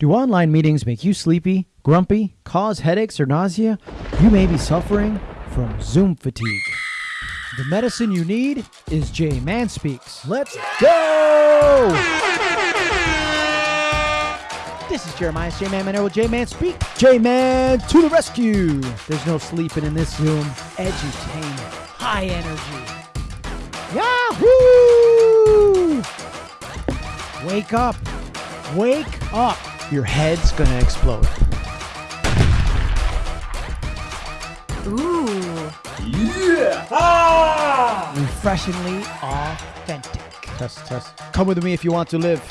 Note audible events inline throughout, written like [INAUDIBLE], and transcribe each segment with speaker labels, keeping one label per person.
Speaker 1: Do online meetings make you sleepy, grumpy, cause headaches or nausea? You may be suffering from Zoom fatigue. The medicine you need is J Man Speaks. Let's go! This is Jeremiah J Man Manero with J Man Speak. J Man to the rescue. There's no sleeping in this Zoom. Edutainment, high energy. Yahoo! Wake up. Wake up. Your head's gonna explode.
Speaker 2: Ooh.
Speaker 1: yeah Refreshingly authentic. Test, test. Come with me if you want to live.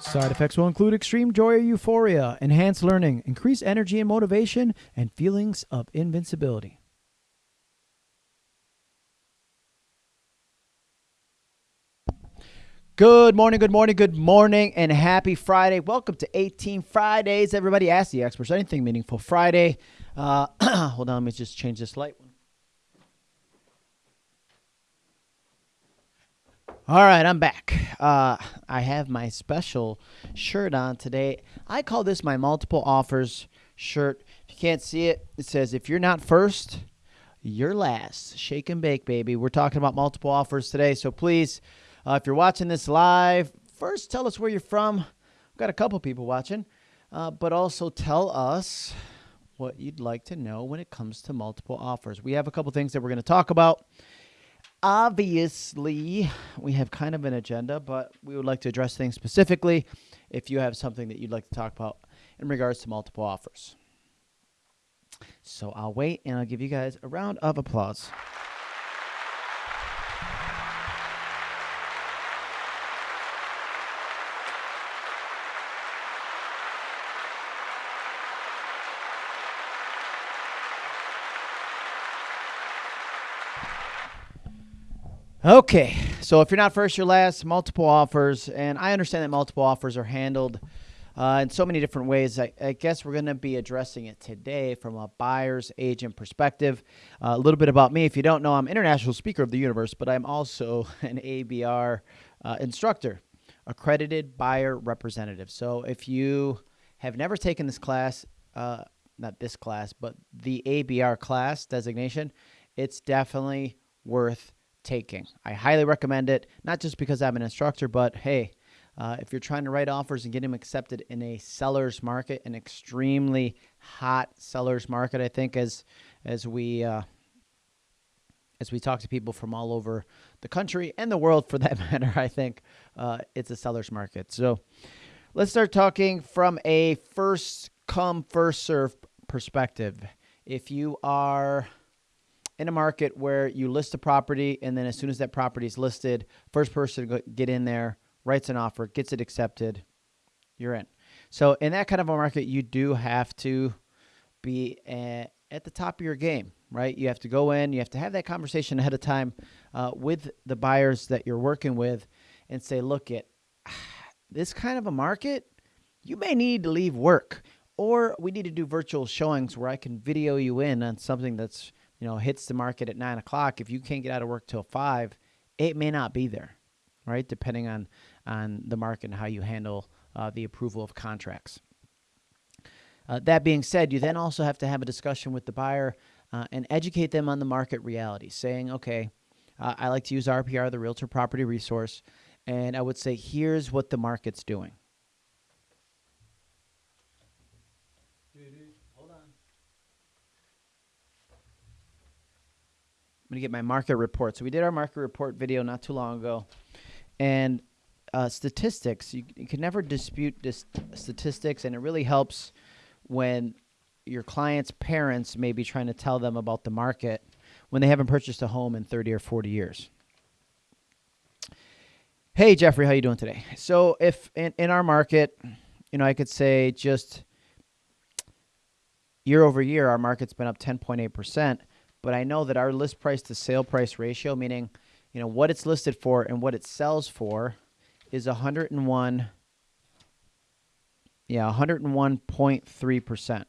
Speaker 1: Side effects will include extreme joy or euphoria, enhanced learning, increased energy and motivation, and feelings of invincibility. Good morning, good morning, good morning, and happy Friday. Welcome to 18 Fridays. Everybody ask the experts anything meaningful Friday. Uh, [CLEARS THROAT] hold on, let me just change this light. All right, I'm back. Uh, I have my special shirt on today. I call this my multiple offers shirt. If you can't see it, it says, if you're not first, you're last. Shake and bake, baby. We're talking about multiple offers today. So please, uh, if you're watching this live, first tell us where you're from. We've got a couple people watching, uh, but also tell us what you'd like to know when it comes to multiple offers. We have a couple things that we're going to talk about. Obviously, we have kind of an agenda, but we would like to address things specifically if you have something that you'd like to talk about in regards to multiple offers. So I'll wait and I'll give you guys a round of applause. Okay, so if you're not first, you're last. Multiple offers, and I understand that multiple offers are handled uh, in so many different ways. I, I guess we're going to be addressing it today from a buyer's agent perspective. Uh, a little bit about me. If you don't know, I'm international speaker of the universe, but I'm also [LAUGHS] an ABR uh, instructor, accredited buyer representative. So if you have never taken this class, uh, not this class, but the ABR class designation, it's definitely worth taking. I highly recommend it, not just because I'm an instructor, but hey, uh, if you're trying to write offers and get them accepted in a seller's market, an extremely hot seller's market, I think as as we uh, as we talk to people from all over the country and the world, for [LAUGHS] that matter, I think uh, it's a seller's market. So let's start talking from a first come first serve perspective. If you are in a market where you list a property and then as soon as that property is listed, first person to get in there, writes an offer, gets it accepted, you're in. So in that kind of a market, you do have to be at, at the top of your game, right? You have to go in, you have to have that conversation ahead of time uh, with the buyers that you're working with and say, look, at [SIGHS] this kind of a market, you may need to leave work or we need to do virtual showings where I can video you in on something that's you know, hits the market at nine o'clock, if you can't get out of work till five, it may not be there, right? Depending on on the market and how you handle uh, the approval of contracts. Uh, that being said, you then also have to have a discussion with the buyer uh, and educate them on the market reality, saying, okay, uh, I like to use RPR, the Realtor Property Resource, and I would say, here's what the market's doing. I'm to get my market report. So we did our market report video not too long ago. And uh, statistics, you, you can never dispute this statistics, and it really helps when your client's parents may be trying to tell them about the market when they haven't purchased a home in 30 or 40 years. Hey, Jeffrey, how you doing today? So if in, in our market, you know, I could say just year over year, our market's been up 10.8% but I know that our list price to sale price ratio, meaning you know what it's listed for and what it sells for, is 101. Yeah, 101.3 percent,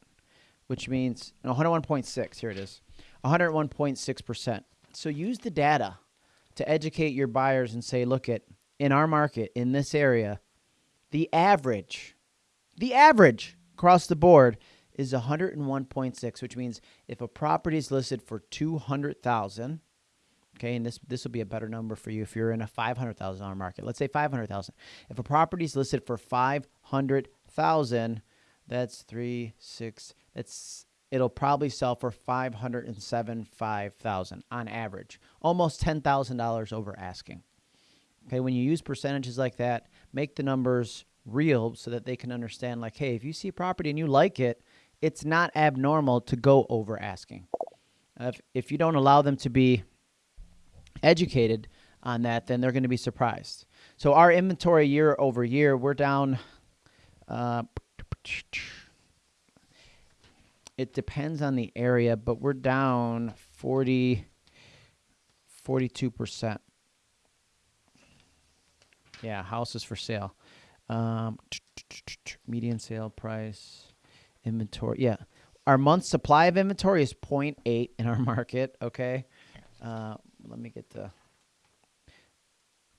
Speaker 1: which means 101.6. Here it is, 101.6 percent. So use the data to educate your buyers and say, look at in our market in this area, the average The average across the board is 101.6, which means if a property is listed for 200,000, okay, and this this will be a better number for you if you're in a $500,000 market. Let's say 500,000. If a property is listed for 500,000, that's 3 6 that's it'll probably sell for 575,000 on average. Almost $10,000 over asking. Okay, when you use percentages like that, make the numbers real so that they can understand like, hey, if you see a property and you like it, it's not abnormal to go over asking. If, if you don't allow them to be educated on that, then they're going to be surprised. So our inventory year over year, we're down. Uh, it depends on the area, but we're down 40, 42%. Yeah, houses for sale. Um, median sale price, inventory. Yeah, our month supply of inventory is 0.8 in our [LAUGHS] market. Okay, uh, let me get the.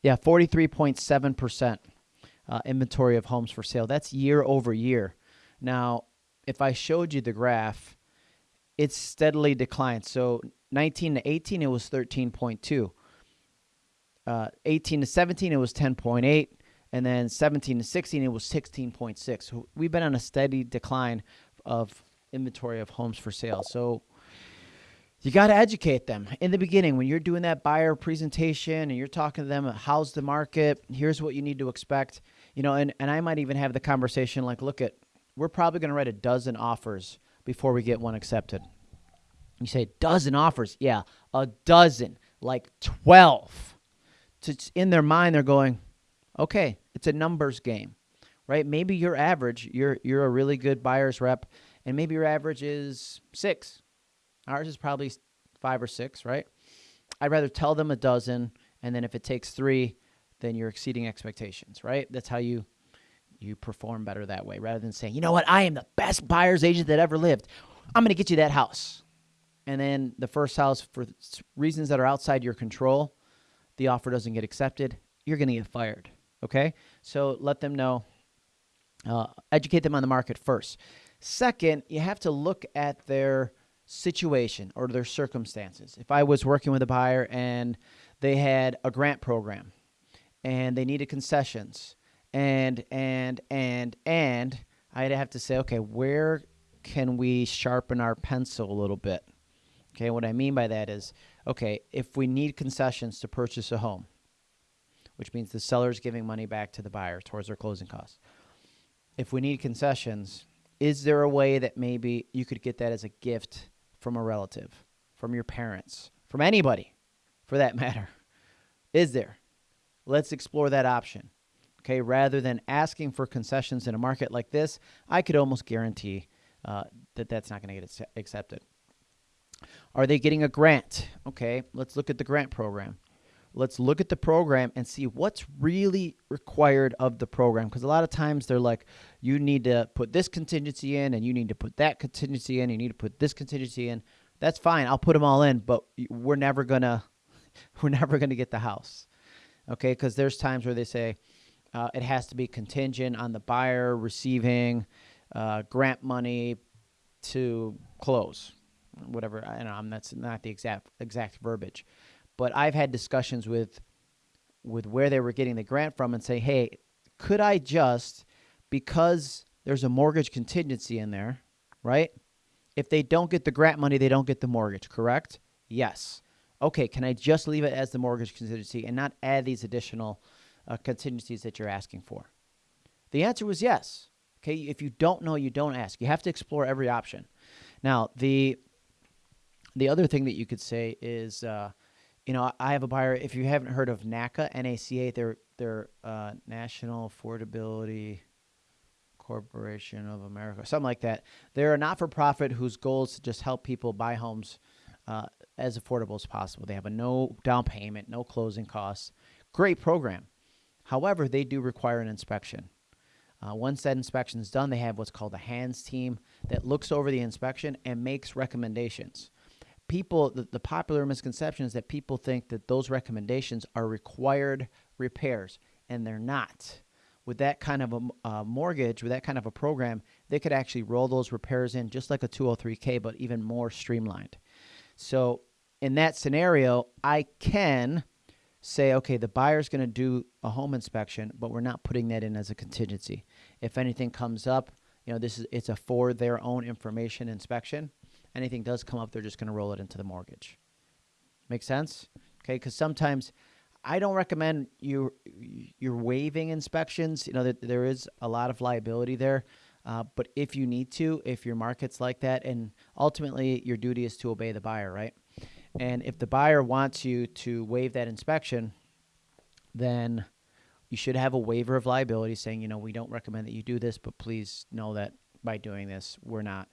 Speaker 1: Yeah, 43.7 percent uh, inventory of homes for sale. That's year over year. Now, if I showed you the graph, it's steadily declined. So 19 to 18, it was 13.2. Uh, 18 to 17, it was 10.8. And then 17 to 16, it was 16.6. So we've been on a steady decline of inventory of homes for sale. So you got to educate them. In the beginning when you're doing that buyer presentation and you're talking to them how's the market? Here's what you need to expect you know and, and i might even have the conversation like look at we're probably going to write a dozen offers before we get one accepted. You say dozen offers? Yeah a dozen like 12 it's in their mind they're going okay it's a numbers game right? Maybe your average you're you're a really good buyer's rep and maybe your average is six. Ours is probably five or six right? I'd rather tell them a dozen and then if it takes three then you're exceeding expectations right? That's how you you perform better that way rather than saying you know what? I am the best buyer's agent that ever lived. I'm going to get you that house. And then the first house for reasons that are outside your control the offer doesn't get accepted you're going to get fired Okay, so let them know, uh, educate them on the market first. Second, you have to look at their situation or their circumstances. If I was working with a buyer and they had a grant program and they needed concessions and and and and I'd have to say, okay, where can we sharpen our pencil a little bit? Okay, what I mean by that is, okay, if we need concessions to purchase a home, which means the seller is giving money back to the buyer towards their closing costs. If we need concessions, is there a way that maybe you could get that as a gift from a relative, from your parents, from anybody for that [LAUGHS] matter? Is there? Let's explore that option. Okay, rather than asking for concessions in a market like this, I could almost guarantee uh, that that's not going to get accepted. Are they getting a grant? Okay, let's look at the grant program let's look at the program and see what's really required of the program. Because a lot of times they're like you need to put this contingency in and you need to put that contingency in you need to put this contingency in. That's fine i'll put them all in but we're never gonna [LAUGHS] we're never gonna get the house okay? Because there's times where they say uh, it has to be contingent on the buyer receiving uh, grant money to close whatever i know that's not the exact exact verbiage but I've had discussions with with where they were getting the grant from and say, "Hey, could I just because there's a mortgage contingency in there, right? If they don't get the grant money, they don't get the mortgage, correct? Yes. Okay, can I just leave it as the mortgage contingency and not add these additional uh, contingencies that you're asking for? The answer was yes. Okay, if you don't know, you don't ask. You have to explore every option. Now, the the other thing that you could say is uh, you know, I have a buyer. If you haven't heard of NACA, NACA, they're they're uh, National Affordability Corporation of America, something like that. They're a not-for-profit whose goal is to just help people buy homes uh, as affordable as possible. They have a no down payment, no closing costs. Great program. However, they do require an inspection. Uh, once that inspection is done, they have what's called a hands team that looks over the inspection and makes recommendations people the, the popular misconception is that people think that those recommendations are required repairs and they're not with that kind of a uh, mortgage, with that kind of a program, they could actually roll those repairs in just like a 203k, but even more streamlined. So in that scenario, I can say, okay, the buyer's going to do a home inspection, but we're not putting that in as a contingency. If anything comes up, you know, this is it's a for their own information inspection. Anything does come up, they're just going to roll it into the mortgage. Make sense? Okay, because sometimes I don't recommend you you're waiving inspections. You know that there is a lot of liability there. Uh, but if you need to, if your market's like that, and ultimately your duty is to obey the buyer, right? And if the buyer wants you to waive that inspection, then you should have a waiver of liability saying, you know, we don't recommend that you do this, but please know that by doing this, we're not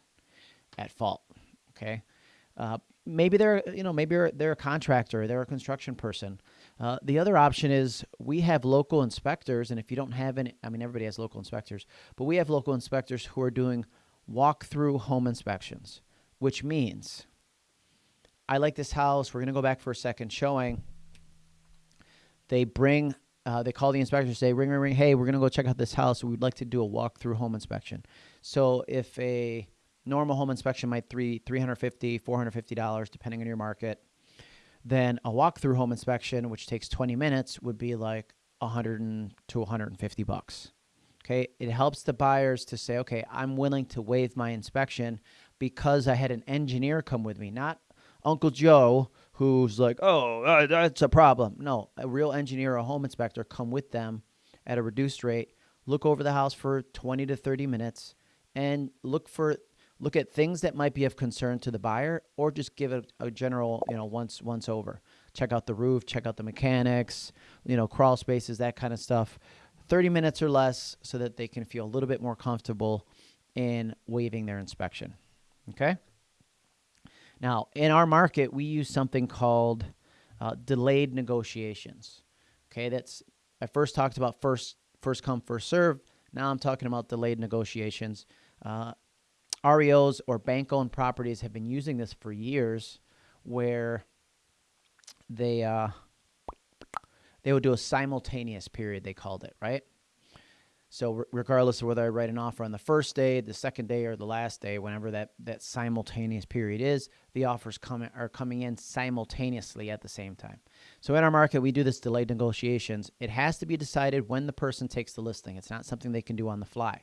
Speaker 1: at fault. Okay. Uh, maybe they're, you know, maybe they're, a contractor, they're a construction person. Uh, the other option is we have local inspectors, and if you don't have any, I mean, everybody has local inspectors, but we have local inspectors who are doing walk-through home inspections, which means I like this house. We're going to go back for a second showing. They bring, uh, they call the inspector, say, ring, ring, ring. Hey, we're going to go check out this house. We'd like to do a walk-through home inspection. So if a normal home inspection might three, $350, $450, depending on your market, then a walk-through home inspection, which takes 20 minutes, would be like 100 to 150 bucks. Okay, it helps the buyers to say, okay, I'm willing to waive my inspection because I had an engineer come with me, not Uncle Joe, who's like, oh, uh, that's a problem. No, a real engineer a home inspector come with them at a reduced rate, look over the house for 20 to 30 minutes, and look for look at things that might be of concern to the buyer or just give it a general you know once once over check out the roof check out the mechanics you know crawl spaces that kind of stuff 30 minutes or less so that they can feel a little bit more comfortable in waiving their inspection okay now, in our market, we use something called uh, delayed negotiations. Okay, that's I first talked about first first come first serve. Now I'm talking about delayed negotiations. Uh, REOs or bank owned properties have been using this for years, where they uh, they would do a simultaneous period. They called it right. So regardless of whether I write an offer on the first day, the second day, or the last day, whenever that, that simultaneous period is, the offers come, are coming in simultaneously at the same time. So in our market, we do this delayed negotiations. It has to be decided when the person takes the listing. It's not something they can do on the fly.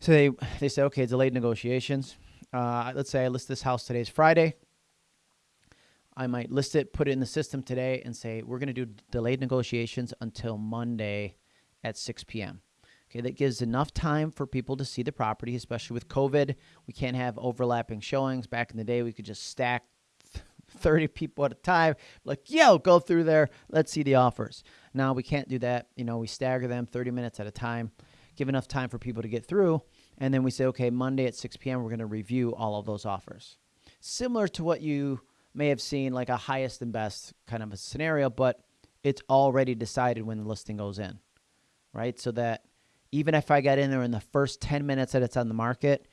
Speaker 1: So they, they say, okay, delayed negotiations. Uh, let's say I list this house today's Friday. I might list it, put it in the system today, and say, we're going to do delayed negotiations until Monday at 6 p.m. Okay, that gives enough time for people to see the property, especially with COVID. We can't have overlapping showings. Back in the day, we could just stack [LAUGHS] 30 people at a time. Like, yo, go through there. Let's see the offers. Now we can't do that. You know, we stagger them 30 minutes at a time, give enough time for people to get through. And then we say, okay, Monday at 6 p.m., we're going to review all of those offers. Similar to what you may have seen, like a highest and best kind of a scenario, but it's already decided when the listing goes in right? So that even if I get in there in the first 10 minutes that it's on the market,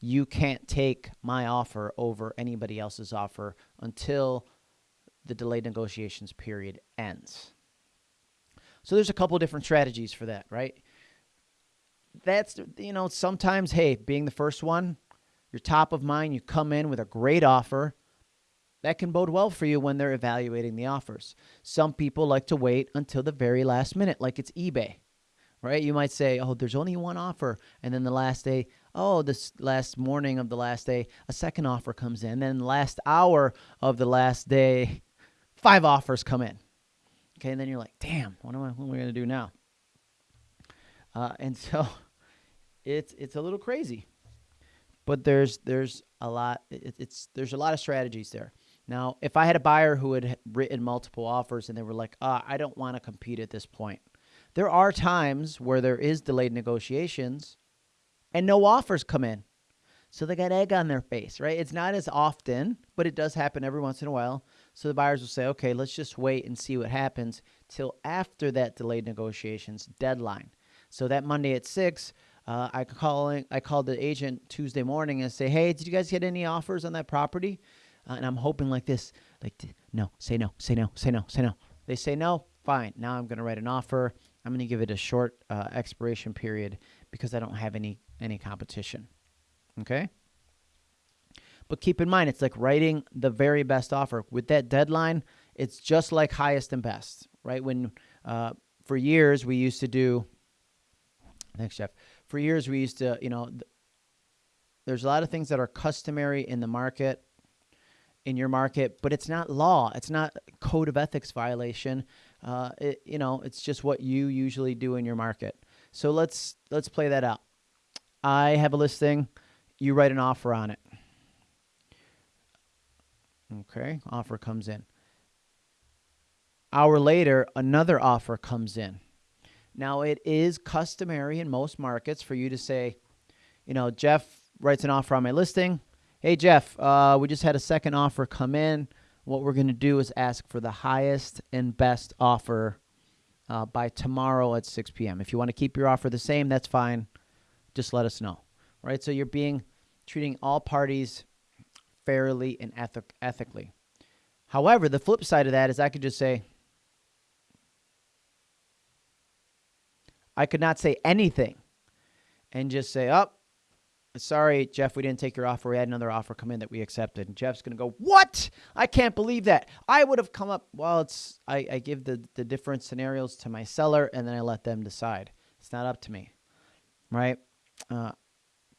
Speaker 1: you can't take my offer over anybody else's offer until the delayed negotiations period ends. So there's a couple different strategies for that, right? That's, you know, sometimes, hey, being the first one, you're top of mind, you come in with a great offer. That can bode well for you when they're evaluating the offers. Some people like to wait until the very last minute, like it's eBay right? You might say, oh, there's only one offer. And then the last day, oh, this last morning of the last day, a second offer comes in. Then last hour of the last day, [LAUGHS] five offers come in. Okay, and then you're like, damn, what am I, what am I going to do now? Uh, and [LAUGHS] so it's it's a little crazy, but there's there's a lot it, it's there's a lot of strategies there. Now, if I had a buyer who had written multiple offers and they were like, ah, I don't want to compete at this point, there are times where there is delayed negotiations and no offers come in. So they got egg on their face, right? It's not as often, but it does happen every once in a while. So the buyers will say, okay, let's just wait and see what happens till after that delayed negotiations deadline. So that Monday at 6, uh, I, calling, I called the agent Tuesday morning and say, hey, did you guys get any offers on that property? Uh, and I'm hoping like this, like, no, say no, say no, say no, say no. They say no, fine. Now I'm going to write an offer. I'm going to give it a short uh, expiration period because I don't have any any competition. Okay? But keep in mind, it's like writing the very best offer. With that deadline, it's just like highest and best, right? When uh, for years we used to do, thanks, Jeff. For years we used to, you know, th- there's a lot of things that are customary in the market, in your market, but it's not law. It's not code of ethics violation. Uh, it, you know, it's just what you usually do in your market. So let's let's play that out. I have a listing. You write an offer on it. Okay, offer comes in. Hour later, another offer comes in. Now, it is customary in most markets for you to say, you know, Jeff writes an offer on my listing. Hey, Jeff, uh, we just had a second offer come in. What we're going to do is ask for the highest and best offer uh, by tomorrow at 6 p.m. If you want to keep your offer the same, that's fine. Just let us know. Right? So you're being treating all parties fairly and ethic- ethically. However, the flip side of that is I could just say, I could not say anything and just say, oh, sorry, Jeff, we didn't take your offer. We had another offer come in that we accepted. And Jeff's going to go, what? I can't believe that. I would have come up, well, it's, I, I give the, the different scenarios to my seller and then I let them decide. It's not up to me, right? Because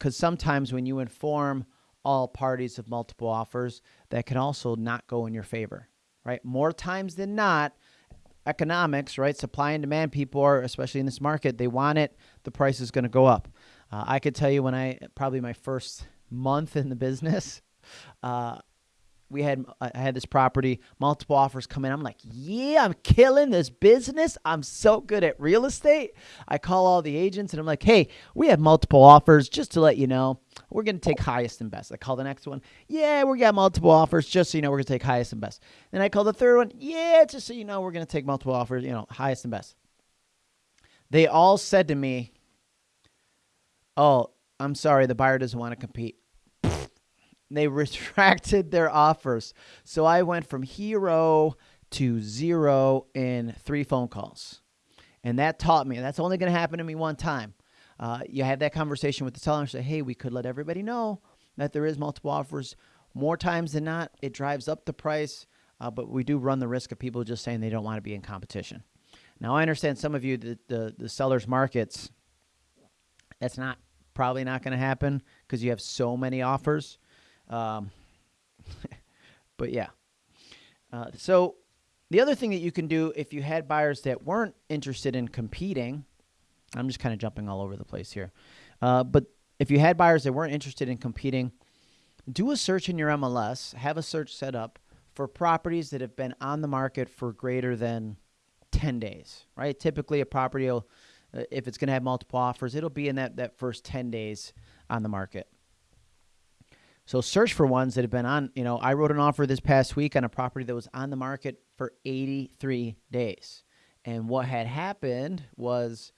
Speaker 1: uh, sometimes when you inform all parties of multiple offers that can also not go in your favor, right? More times than not, economics, right? Supply and demand people are, especially in this market, they want it, the price is going to go up. Uh, I could tell you when I, probably my first month in the business, [LAUGHS] uh, we had uh, I had this property, multiple offers come in. I'm like, yeah, I'm killing this business. I'm so good at real estate. I call all the agents and I'm like, hey, we have multiple offers. Just to let you know, we're gonna take highest and best. I call the next one, yeah, we got multiple offers. Just so you know, we're gonna take highest and best. Then I call the third one, yeah, just so you know, we're gonna take multiple offers. You know, highest and best. They all said to me, oh, I'm sorry, the buyer doesn't want to compete. They retracted their offers. So I went from hero to zero in three phone calls. And that taught me, that's only going to happen to me one time. Uh, you have that conversation with the seller and say, hey, we could let everybody know that there is multiple offers. More times than not, it drives up the price, uh, but we do run the risk of people just saying they don't want to be in competition. Now, I understand some of you, the, the, the seller's markets, that's not probably not going to happen because you have so many offers. Um, [LAUGHS] but yeah. Uh, so the other thing that you can do if you had buyers that weren't interested in competing, I'm just kind of jumping all over the place here. Uh, but if you had buyers that weren't interested in competing, do a search in your MLS, have a search set up for properties that have been on the market for greater than 10 days, right? Typically, a property will, uh, if it's going to have multiple offers, it'll be in that, that first 10 days on the market. So search for ones that have been on, you know, I wrote an offer this past week on a property that was on the market for 83 days. And what had happened was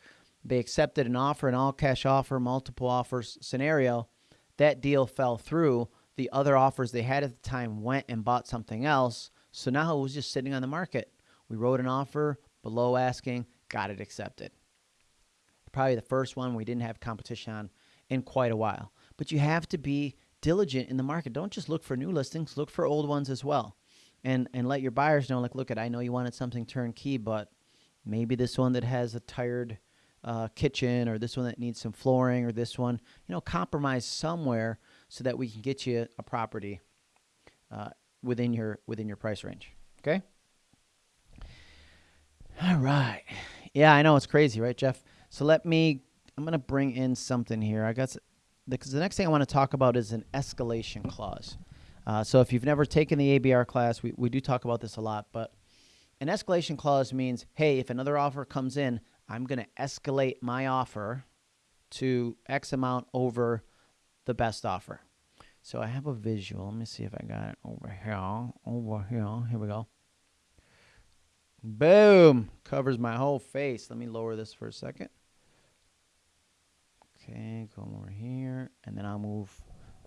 Speaker 1: they accepted an offer, an all cash offer, multiple offers scenario. That deal fell through. The other offers they had at the time went and bought something else. So now it was just sitting on the market. We wrote an offer below asking, got it accepted. Probably the first one we didn't have competition on in quite a while. But you have to be diligent in the market. Don't just look for new listings, look for old ones as well. And and let your buyers know like look at I know you wanted something turnkey, but maybe this one that has a tired uh, kitchen or this one that needs some flooring or this one, you know, compromise somewhere so that we can get you a property uh, within your within your price range. Okay? All right. Yeah, I know it's crazy, right, Jeff? So let me I'm going to bring in something here. I got because the next thing I want to talk about is an escalation clause. Uh, so if you've never taken the ABR class, we, we do talk about this a lot, but an escalation clause means, hey, if another offer comes in, I'm going to escalate my offer to X amount over the best offer. So I have a visual. Let me see if I got it over here. Over here. Here we go. Boom. Covers my whole face. Let me lower this for a second. Okay, go over here, and then I'll move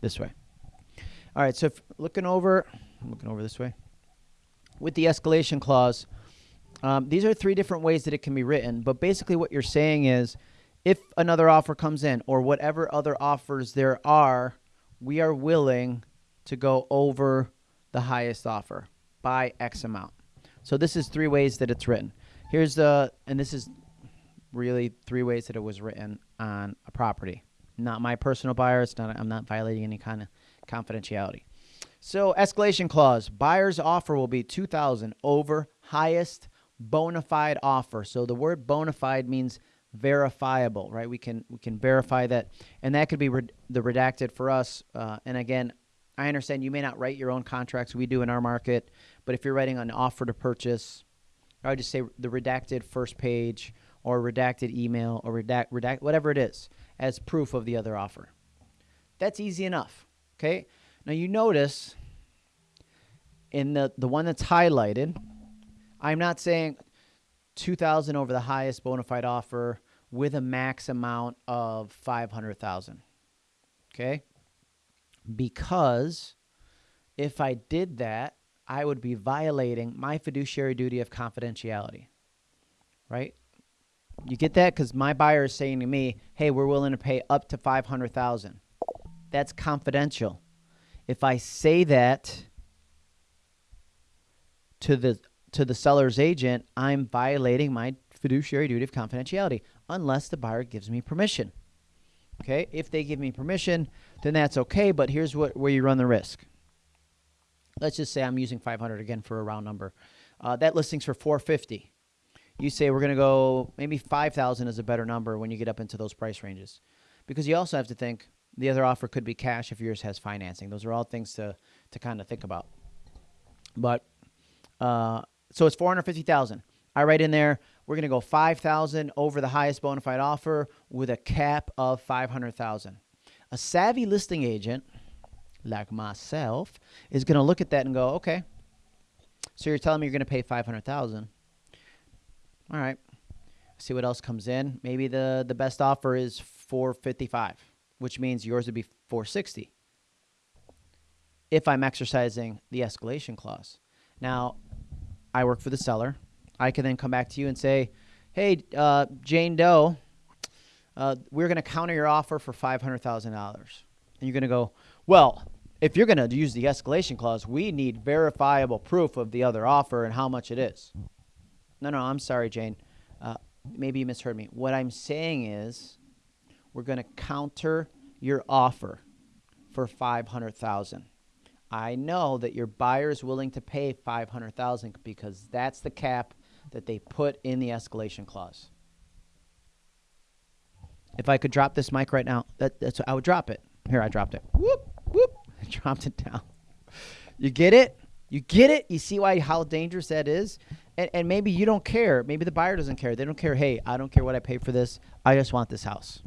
Speaker 1: this way. All right, so if looking over, I'm looking over this way. With the escalation clause, Um, these are three different ways that it can be written, but basically what you're saying is if another offer comes in or whatever other offers there are, we are willing to go over the highest offer by X amount. So this is three ways that it's written. Here's the, and this is really three ways that it was written on a property. Not my personal buyer. It's not. I'm not violating any kind of confidentiality. So escalation clause: buyer's offer will be two thousand over highest bona fide offer. So the word bona fide means verifiable, right? We can we can verify that, and that could be the redacted for us. Uh, and again, I understand you may not write your own contracts. We do in our market, but if you're writing an offer to purchase, I would just say the redacted first page or redacted email or redact, redact whatever it is as proof of the other offer. That's easy enough. Okay. Now you notice in the the one that's highlighted, I'm not saying 2000 over the highest bona fide offer with a max amount of 500,000. Okay? Because if I did that, I would be violating my fiduciary duty of confidentiality. Right? You get that? Because my buyer is saying to me, hey, we're willing to pay up to 500000 That's confidential. If I say that to the to the seller's agent, I'm violating my fiduciary duty of confidentiality unless the buyer gives me permission. Okay? If they give me permission, then that's okay, but here's what where you run the risk. Let's just say I'm using 500 again for a round number. Uh, that listing's for 450 you say we're going to go maybe 5000 is a better number when you get up into those price ranges. Because you also have to think the other offer could be cash if yours has financing. Those are all things to to kind of think about. But uh, so it's 450000 i write in there we're going to go 5000 over the highest bona fide offer with a cap of 500000 a savvy listing agent like myself is going to look at that and go okay so you're telling me you're going to pay 500000 all right. See what else comes in. Maybe the the best offer is 455, which means yours would be 460. If I'm exercising the escalation clause. Now, I work for the seller. I can then come back to you and say, "Hey, uh, Jane Doe, uh, we're going to counter your offer for five hundred thousand dollars," and you're going to go, "Well, if you're going to use the escalation clause, we need verifiable proof of the other offer and how much it is." No, no, I'm sorry, Jane. Uh, maybe you misheard me. What I'm saying is we're going to counter your offer for 500,000. I know that your buyer is willing to pay 500,000 because that's the cap that they put in the escalation clause. If I could drop this mic right now, that, that's I would drop it. Here, I dropped it. Whoop, whoop. [LAUGHS] I dropped it down. You get it? You get it? You see why how dangerous that is? and, and maybe you don't care. Maybe the buyer doesn't care. They don't care. Hey, I don't care what I pay for this. I just want this house.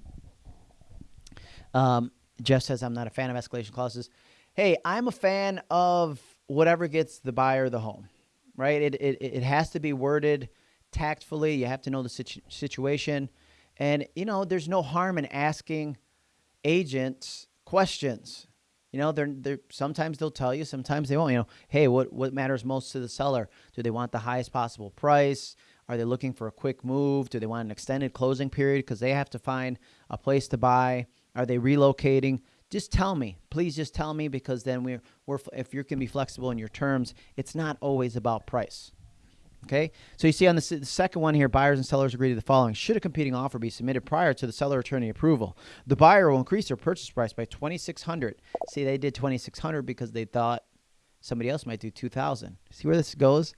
Speaker 1: Um, Jeff says I'm not a fan of escalation clauses. Hey, I'm a fan of whatever gets the buyer the home, right? It it it has to be worded tactfully. You have to know the situ- situation, and you know there's no harm in asking agents questions. You know, they're they're sometimes they'll tell you, sometimes they won't. You know, hey, what what matters most to the seller? Do they want the highest possible price? Are they looking for a quick move? Do they want an extended closing period because they have to find a place to buy? Are they relocating? Just tell me, please. Just tell me because then we're we're if you can be flexible in your terms, it's not always about price. Okay, so you see on the, the, second one here, buyers and sellers agree to the following. Should a competing offer be submitted prior to the seller attorney approval, the buyer will increase their purchase price by 2600 See, they did 2600 because they thought somebody else might do 2000 See where this goes?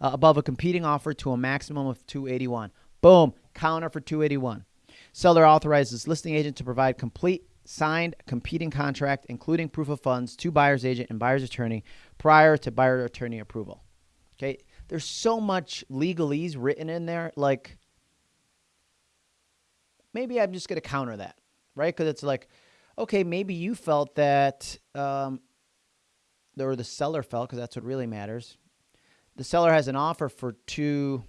Speaker 1: Uh, above a competing offer to a maximum of 281 Boom, counter for 281 Seller authorizes listing agent to provide complete signed competing contract, including proof of funds, to buyer's agent and buyer's attorney prior to buyer attorney approval. Okay, there's so much legalese written in there. Like, maybe I'm just going to counter that, right? Because it's like, okay, maybe you felt that, um, or the seller felt, because that's what really matters. The seller has an offer for two.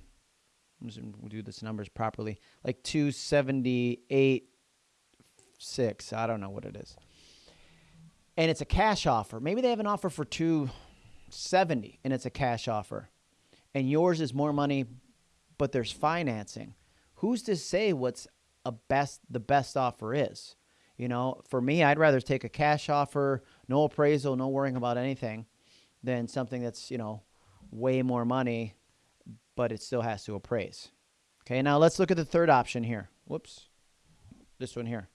Speaker 1: We'll do this numbers properly, like two seventy eight six. I don't know what it is, and it's a cash offer. Maybe they have an offer for two seventy, and it's a cash offer and yours is more money but there's financing. Who's to say what's a best the best offer is? You know, for me, I'd rather take a cash offer, no appraisal, no worrying about anything, than something that's, you know, way more money, but it still has to appraise. Okay, now let's look at the third option here. Whoops. This one here.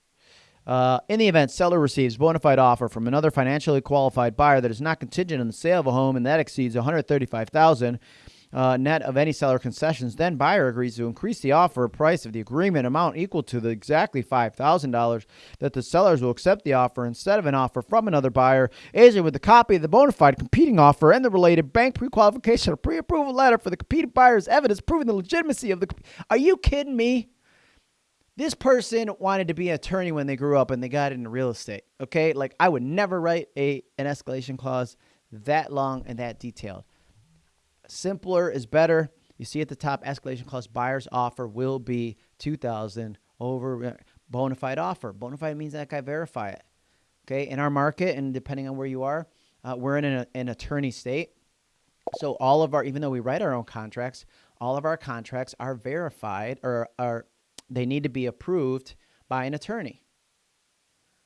Speaker 1: Uh, in the event seller receives bona fide offer from another financially qualified buyer that is not contingent on the sale of a home and that exceeds 135,000 uh, net of any seller concessions, then buyer agrees to increase the offer price of the agreement amount equal to the exactly $5,000 that the sellers will accept the offer instead of an offer from another buyer, agent with a copy of the bona fide competing offer and the related bank pre-qualification or pre-approval letter for the competing buyer's evidence proving the legitimacy of the. Are you kidding me? This person wanted to be an attorney when they grew up and they got into real estate. Okay, like I would never write a an escalation clause that long and that detailed. Simpler is better. You see at the top, escalation clause buyer's offer will be 2000 over bona fide offer. Bona fide means that I verify it. Okay, in our market, and depending on where you are, uh, we're in an, an attorney state. So all of our, even though we write our own contracts, all of our contracts are verified or are they need to be approved by an attorney.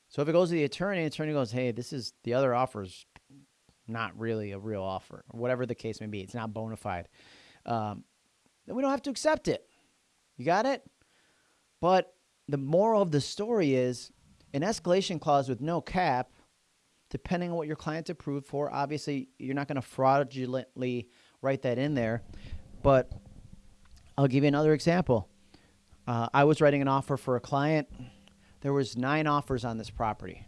Speaker 1: So if it goes to the attorney, the attorney goes, "Hey, this is the other offers not really a real offer, whatever the case may be. It's not bona fide. Um, then we don't have to accept it. You got it? But the moral of the story is an escalation clause with no cap, depending on what your client's approved for. Obviously, you're not going to fraudulently write that in there. But I'll give you another example. Uh, I was writing an offer for a client. There was nine offers on this property.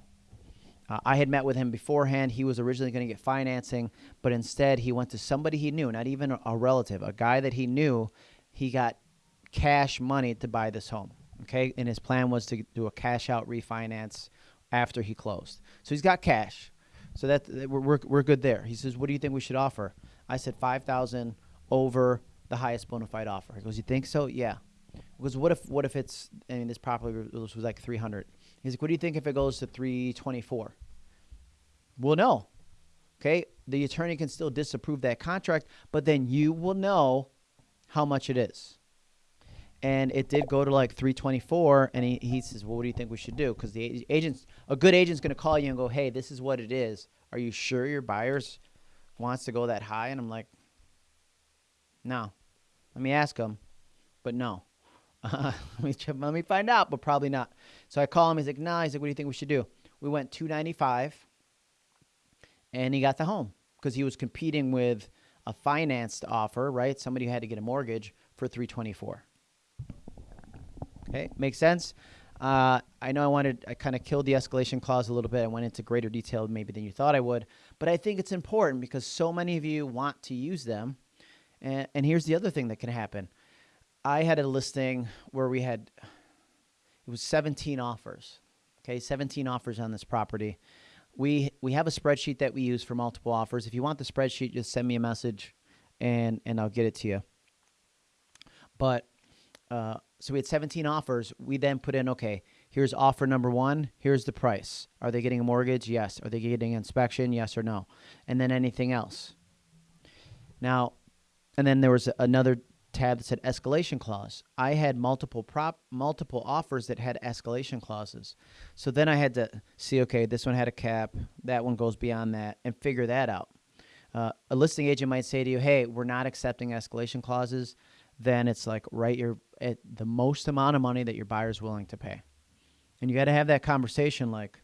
Speaker 1: Uh, I had met with him beforehand. He was originally going to get financing, but instead he went to somebody he knew, not even a relative, a guy that he knew. He got cash money to buy this home. Okay, and his plan was to do a cash out refinance after he closed. So he's got cash. So that we're, we're, good there. He says, "What do you think we should offer?" I said five thousand over the highest bona fide offer. He goes, "You think so?" Yeah. Because what if what if it's I mean this property was, was like three hundred. He's like, what do you think if it goes to 324? Well, no. Okay. The attorney can still disapprove that contract, but then you will know how much it is. And it did go to like 324. And he, he says, well, what do you think we should do? Because the agent's, a good agent's going to call you and go, hey, this is what it is. Are you sure your buyers wants to go that high? And I'm like, no. Let me ask him, but no. Uh, [LAUGHS] let, me check, let me find out, but probably not. So I call him. He's like, nah. He's like, what do you think we should do? We went 295 and he got the home because he was competing with a financed offer, right? Somebody who had to get a mortgage for 324. Okay, makes sense. Uh, I know I wanted, I kind of killed the escalation clause a little bit. I went into greater detail maybe than you thought I would, but I think it's important because so many of you want to use them. And, and here's the other thing that can happen I had a listing where we had it was 17 offers. Okay, 17 offers on this property. We we have a spreadsheet that we use for multiple offers. If you want the spreadsheet, just send me a message and and I'll get it to you. But uh, so we had 17 offers. We then put in, okay, here's offer number one. Here's the price. Are they getting a mortgage? Yes. Are they getting inspection? Yes or no? And then anything else. Now, and then there was another tab that said escalation clause. I had multiple prop multiple offers that had escalation clauses. So then I had to see, okay, this one had a cap, that one goes beyond that, and figure that out. Uh, a listing agent might say to you, hey, we're not accepting escalation clauses. Then it's like write your at the most amount of money that your buyer's willing to pay. And you got to have that conversation like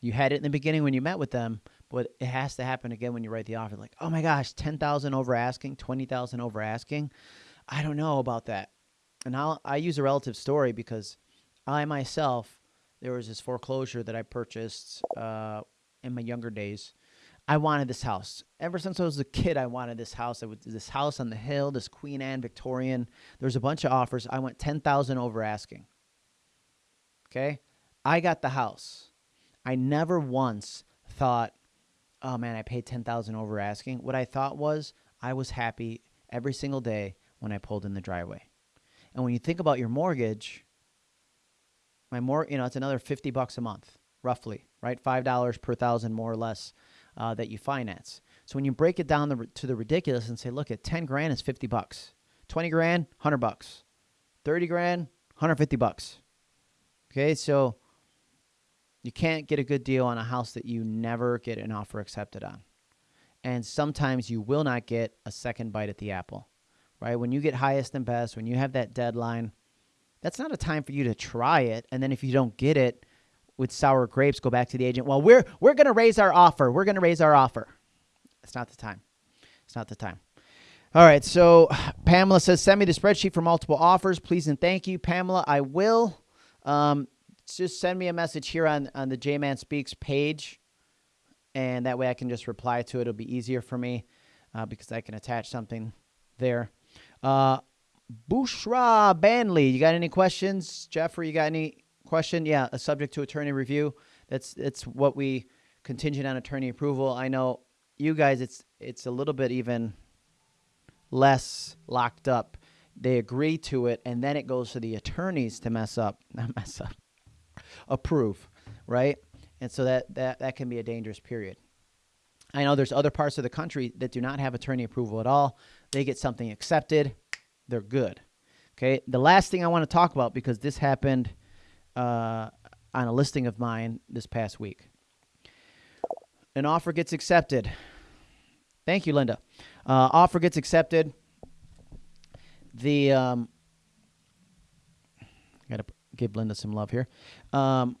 Speaker 1: you had it in the beginning when you met with them, but it has to happen again when you write the offer. Like, oh my gosh, 10,000 over asking, 20,000 over asking. I don't know about that. And I'll, I use a relative story because I myself, there was this foreclosure that I purchased uh, in my younger days. I wanted this house. Ever since I was a kid, I wanted this house. I was this house on the hill, this Queen Anne Victorian. There was a bunch of offers. I went 10,000 over asking. Okay? I got the house. I never once thought, oh man, I paid 10,000 over asking. What I thought was I was happy every single day when I pulled in the driveway. And when you think about your mortgage, my more, you know, it's another 50 bucks a month, roughly, right? $5 per thousand more or less uh, that you finance. So when you break it down the, to the ridiculous and say, look, at 10 grand is 50 bucks. 20 grand, 100 bucks. 30 grand, 150 bucks. Okay, so you can't get a good deal on a house that you never get an offer accepted on. And sometimes you will not get a second bite at the apple, right? When you get highest and best, when you have that deadline, that's not a time for you to try it. And then if you don't get it with sour grapes, go back to the agent. Well, we're we're gonna raise our offer. We're gonna raise our offer. It's not the time. It's not the time. All right. So Pamela says, send me the spreadsheet for multiple offers, please and thank you, Pamela. I will. Um, just send me a message here on on the J Man Speaks page, and that way I can just reply to it. It'll be easier for me uh, because I can attach something there. Uh, Bushra Banley, you got any questions? Jeffrey, you got any question? Yeah, a subject to attorney review. That's it's what we contingent on attorney approval. I know you guys. It's it's a little bit even less locked up. They agree to it, and then it goes to the attorneys to mess up, not mess up, approve, right? And so that that that can be a dangerous period. I know there's other parts of the country that do not have attorney approval at all. They get something accepted they're good. Okay. The last thing I want to talk about because this happened uh, on a listing of mine this past week. An offer gets accepted. Thank you, Linda. Uh, offer gets accepted. The um, got to give Linda some love here. Um,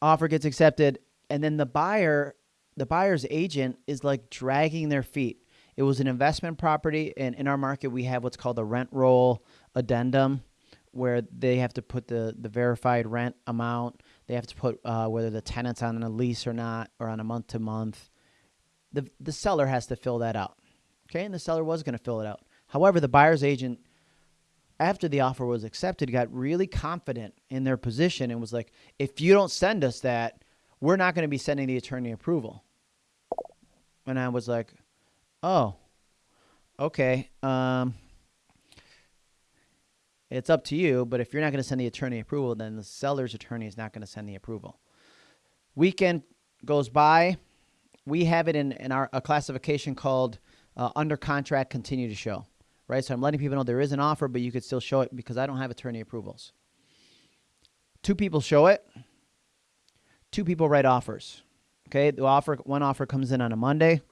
Speaker 1: offer gets accepted, and then the buyer, the buyer's agent, is like dragging their feet. It was an investment property, and in our market, we have what's called a rent roll addendum, where they have to put the the verified rent amount. They have to put uh, whether the tenant's on a lease or not, or on a month to month. The the seller has to fill that out. Okay, and the seller was going to fill it out. However, the buyer's agent, after the offer was accepted, got really confident in their position and was like, "If you don't send us that, we're not going to be sending the attorney approval." And I was like, Oh, okay. Um, it's up to you, but if you're not going to send the attorney approval, then the seller's attorney is not going to send the approval. Weekend goes by. We have it in, in our a classification called uh, under contract, continue to show. Right? So I'm letting people know there is an offer, but you could still show it because I don't have attorney approvals. Two people show it. Two people write offers. Okay, the offer one offer comes in on a Monday.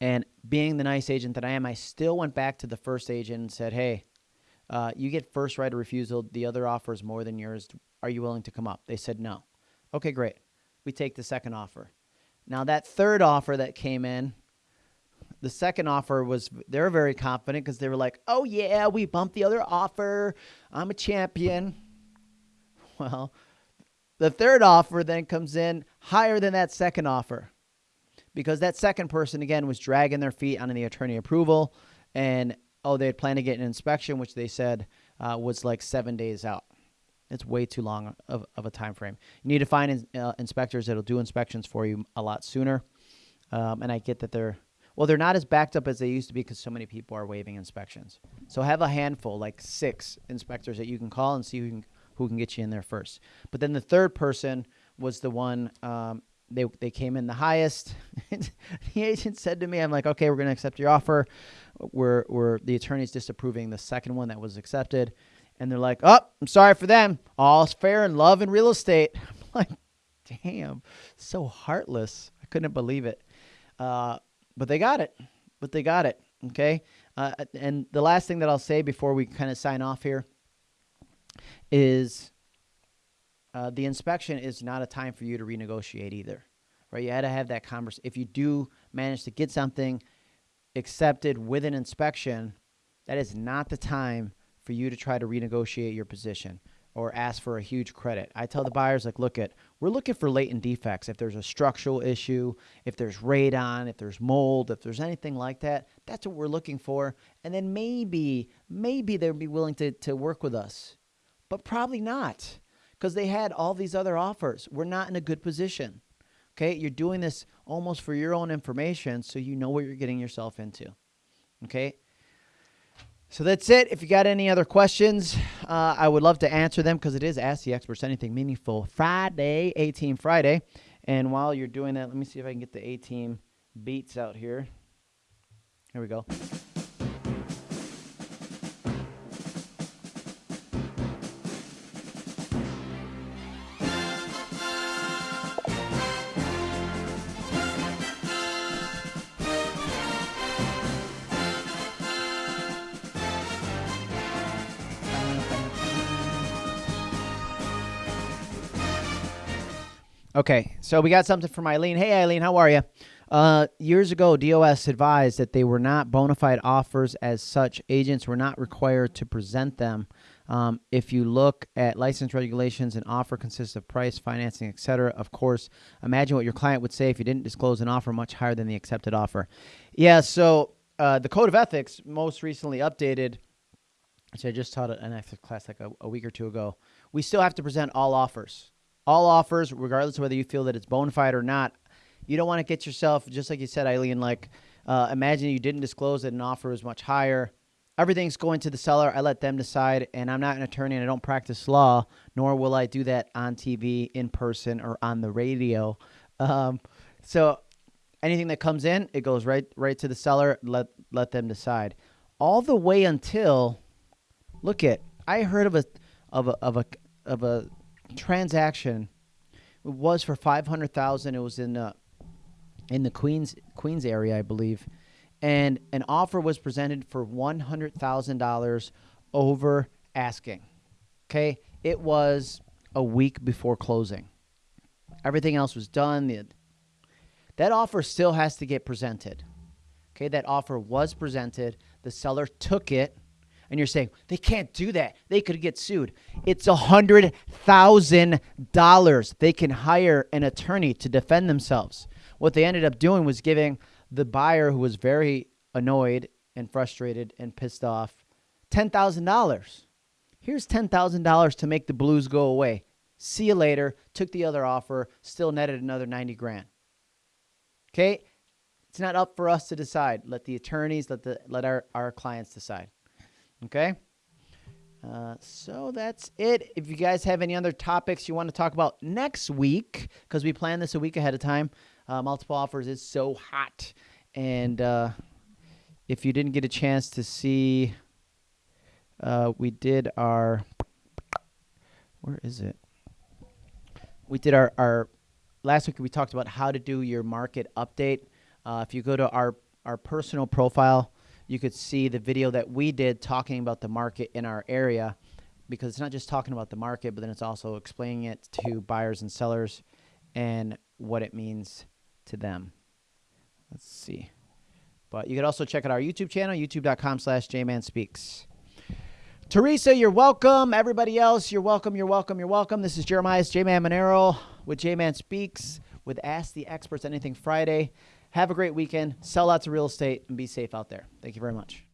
Speaker 1: And being the nice agent that I am, I still went back to the first agent and said, hey, uh, you get first right of refusal. The other offer is more than yours. Are you willing to come up? They said no. Okay, great. We take the second offer. Now, that third offer that came in, the second offer was, they were very confident because they were like, oh, yeah, we bumped the other offer. I'm a champion. [LAUGHS] Well, the third offer then comes in higher than that second offer because that second person again was dragging their feet on the attorney approval and oh they had planned to get an inspection which they said uh, was like seven days out it's way too long of, of a time frame you need to find in, uh, inspectors that'll do inspections for you a lot sooner um, and i get that they're well they're not as backed up as they used to be because so many people are waiving inspections so have a handful like six inspectors that you can call and see who can, who can get you in there first but then the third person was the one um, they they came in the highest. [LAUGHS] the agent said to me, "I'm like, okay, we're going to accept your offer. We're we're the attorney's disapproving the second one that was accepted." And they're like, "Oh, I'm sorry for them. All's fair in love and real estate." [LAUGHS] I'm like, "Damn, so heartless. I couldn't believe it." Uh, but they got it. But they got it. Okay. Uh, and the last thing that I'll say before we kind of sign off here is uh, the inspection is not a time for you to renegotiate either, right? You had to have that conversation. If you do manage to get something accepted with an inspection, that is not the time for you to try to renegotiate your position or ask for a huge credit. I tell the buyers, like, look at, we're looking for latent defects. If there's a structural issue, if there's radon, if there's mold, if there's anything like that, that's what we're looking for. And then maybe, maybe they'll be willing to, to work with us, but probably not because they had all these other offers. We're not in a good position. Okay, you're doing this almost for your own information so you know what you're getting yourself into. Okay, so that's it. If you got any other questions, uh, I would love to answer them because it is Ask the Experts Anything Meaningful Friday, A Team Friday. And while you're doing that, let me see if I can get the A Team beats out here. Here we go. Okay, so we got something from Eileen. Hey, Eileen, how are you? Uh, years ago, DOS advised that they were not bona fide offers as such. Agents were not required to present them. Um, if you look at license regulations, an offer consists of price, financing, etc. Of course, imagine what your client would say if you didn't disclose an offer much higher than the accepted offer. Yeah, so uh, the Code of Ethics most recently updated, which I just taught an ethics class like a, a week or two ago. We still have to present all offers. All offers, regardless of whether you feel that it's bona fide or not, you don't want to get yourself just like you said, Eileen. Like, uh, imagine you didn't disclose that an offer was much higher. Everything's going to the seller. I let them decide, and I'm not an attorney and I don't practice law, nor will I do that on TV, in person, or on the radio. Um, so anything that comes in, it goes right right to the seller. Let let them decide. All the way until, look at, I heard of a of a of a of a transaction. Was for five hundred thousand. It was in uh, in the Queens Queens area, I believe, and an offer was presented for one hundred thousand dollars over asking. Okay, it was a week before closing. Everything else was done. The, that offer still has to get presented. Okay, that offer was presented. The seller took it, and you're saying they can't do that. They could get sued. It's a hundred thousand dollars. They can hire an attorney to defend themselves. What they ended up doing was giving the buyer, who was very annoyed and frustrated and pissed off, $10,000. Here's $10,000 to make the blues go away. See you later. Took the other offer, still netted another 90 grand. Okay? It's not up for us to decide. Let the attorneys, let the let our, our clients decide. Okay? Uh, so that's it. If you guys have any other topics you want to talk about next week, because we plan this a week ahead of time, uh, multiple offers is so hot. And uh, if you didn't get a chance to see, uh, we did our, where is it? We did our, our, last week we talked about how to do your market update. Uh, if you go to our, our personal profile, you could see the video that we did talking about the market in our area because it's not just talking about the market, but then it's also explaining it to buyers and sellers and what it means to them. Let's see. But you can also check out our YouTube channel, youtube.com slash jmanspeaks. Teresa, you're welcome. Everybody else, you're welcome, you're welcome, you're welcome. This is Jeremiah J-Man Monero with J-Man Speaks with Ask the Experts Anything Friday. Have a great weekend. Sell lots of real estate and be safe out there. Thank you very much.